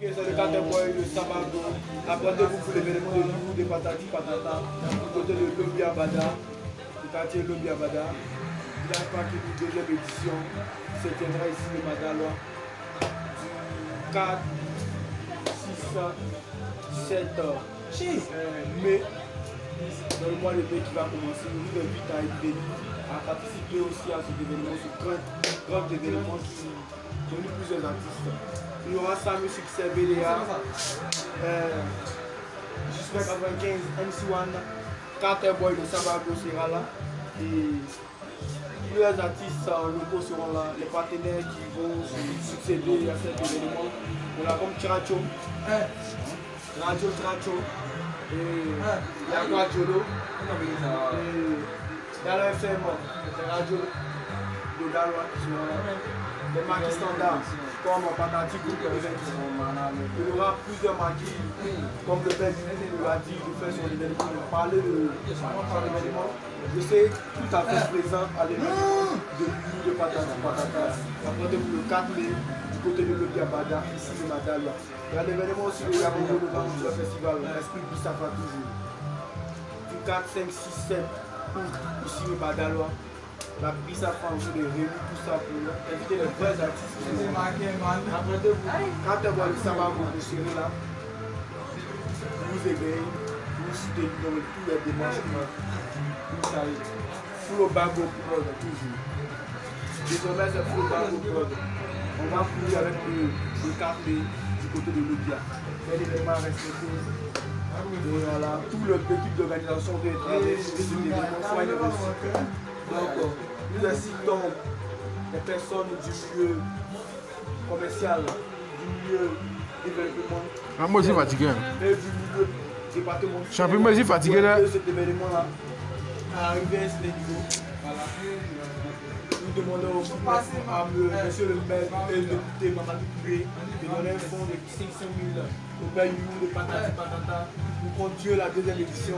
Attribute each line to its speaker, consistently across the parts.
Speaker 1: Ok, c'est le Cateboy de Sabago. Approchez-vous pour l'événement de Loulou de Patati Patata, du côté de Lobby Abada, du quartier Lobby Abada. Il y a pas une deuxième édition se tiendra ici le Madalois du 4, 6, 7 euh, mai dans le mois de mai qui va commencer. Nous vous invite à être venus, à participer aussi à cet événement, ce grand, grand événement qui réunit plusieurs artistes. Il y aura Samuel Succès BDA, euh, Jusqu'à 95, MC1, Carter Boy de Sabago sera là. Et plusieurs artistes locaux seront là, les partenaires qui vont succéder à cet événement. On a comme Tracho, Radio Tracho, et Yagua Jolo, et Dalo FM, les radios de Daloa qui seront là. Les marquis standards comme Patati Group Il y aura plusieurs marquis comme le père nous l'a dit de faire son événement, de parler de son événement. Je sais tout à fait présent à l'événement de l'Union de Patati Patata. Rendez-vous le 4 mai du côté de l'Obi Abada, ici le Madalia. Il y a l'événement aussi le Yamongo de le festival, l'esprit du Safa toujours. Du 4, 5, 6, 7 août, ici le Madalois. La prise à faire de réunir tout ça pour inviter les vrais artistes. Rappelez-vous, quand tu vois le Sabago de Chéri là, vous éveillez, vous soutenez dans tous les démarches vous savez. Bago Prod, toujours. Désormais, c'est Full Bago Prod. On va fouiller avec le, le café du côté de l'Obia. C'est l'événement respecté. Et voilà, tout l'équipe d'organisation soit une réussite. Donc, nous incitons les personnes du milieu commercial, du milieu développement.
Speaker 2: Ah, moi fatigué.
Speaker 1: Du milieu.
Speaker 2: Je suis un peu moi aussi fatigué là.
Speaker 1: Cet événement-là, à arriver à ce niveau. Voilà. Nous demandons à monsieur le maire et le député Mamadou Touré de donner un fonds de 500 000 au père de Patati Patata pour continuer la deuxième édition.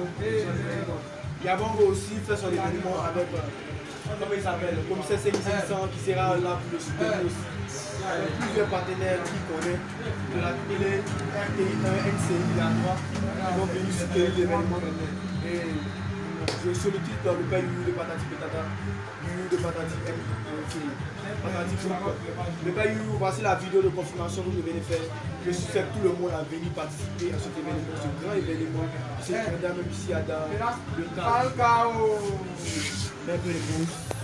Speaker 1: Yabongo aussi fait son événement avec, comment il s'appelle, le commissaire 5500 qui sera là pour le soutenir aussi. Avec plusieurs partenaires qui connaissent de la télé, RTI 1, NCI, la 3, qui vont venir soutenir l'événement. Et je sollicite le père de Patati Patata, You de Patati Le père You, voici la vidéo de confirmation que vous venez faire. Je suis fait tout le monde à venir participer à cet événement, ce grand événement se tiendra même ici à Dar, le. Même.